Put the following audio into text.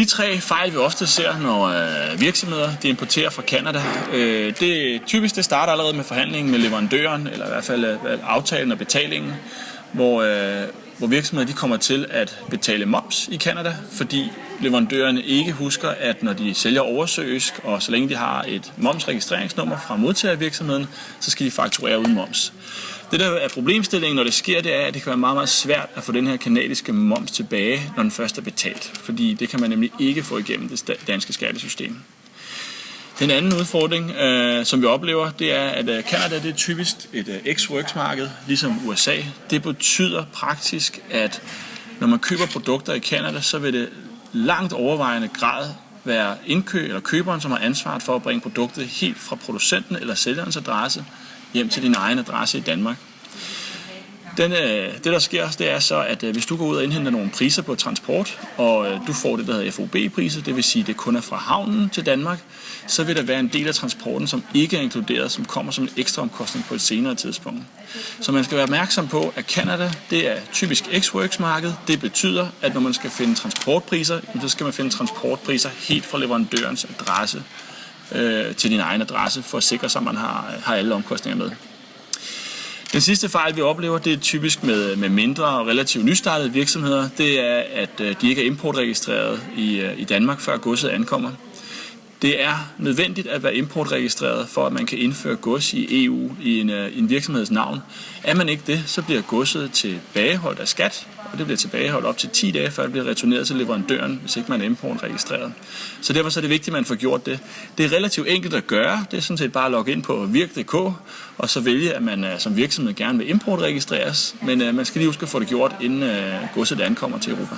de tre fejl, vi ofte ser, når øh, virksomheder de importerer fra Kanada, øh, det typisk det starter allerede med forhandlingen med leverandøren, eller i hvert fald øh, aftalen og betalingen, hvor, øh, hvor virksomheder de kommer til at betale moms i Kanada, fordi leverandørerne ikke husker, at når de sælger oversøisk, og så længe de har et momsregistreringsnummer fra modtagervirksomheden, så skal de fakturere uden moms. Det der er problemstillingen, når det sker, det er, at det kan være meget, meget svært at få den her kanadiske moms tilbage, når den først er betalt. Fordi det kan man nemlig ikke få igennem det danske skattesystem. Den anden udfordring, øh, som vi oplever, det er, at øh, Canada det er typisk et øh, ex-works-marked, ligesom USA. Det betyder praktisk, at når man køber produkter i Canada, så vil det langt overvejende grad være indkøb eller køberen, som har ansvaret for at bringe produktet helt fra producenten eller sælgerens adresse hjem til din egen adresse i Danmark. Den, øh, det der sker, det er så, at øh, hvis du går ud og indhenter nogle priser på transport, og øh, du får det, der hedder FOB-priser, det vil sige, at det kun er fra havnen til Danmark, så vil der være en del af transporten, som ikke er inkluderet, som kommer som en ekstra omkostning på et senere tidspunkt. Så man skal være opmærksom på, at Canada, det er typisk ex-works-marked. Det betyder, at når man skal finde transportpriser, så skal man finde transportpriser helt fra leverandørens adresse øh, til din egen adresse, for at sikre sig, at man har, har alle omkostninger med. Den sidste fejl, vi oplever, det er typisk med, med mindre og relativt nystartede virksomheder. Det er, at øh, de ikke er importregistreret i, øh, i Danmark, før godset ankommer. Det er nødvendigt at være importregistreret, for at man kan indføre gods i EU i en, øh, en virksomheds navn. Er man ikke det, så bliver godset tilbageholdt af skat, og det bliver tilbageholdt op til 10 dage, før det bliver returneret til leverandøren, hvis ikke man er importregistreret. Så derfor så er det vigtigt, at man får gjort det. Det er relativt enkelt at gøre. Det er sådan set bare at logge ind på virk.dk, og så vælge, at man øh, som virksomhed gerne vil importregistreres. Men uh, man skal lige huske at få det gjort, inden uh, godset ankommer til Europa.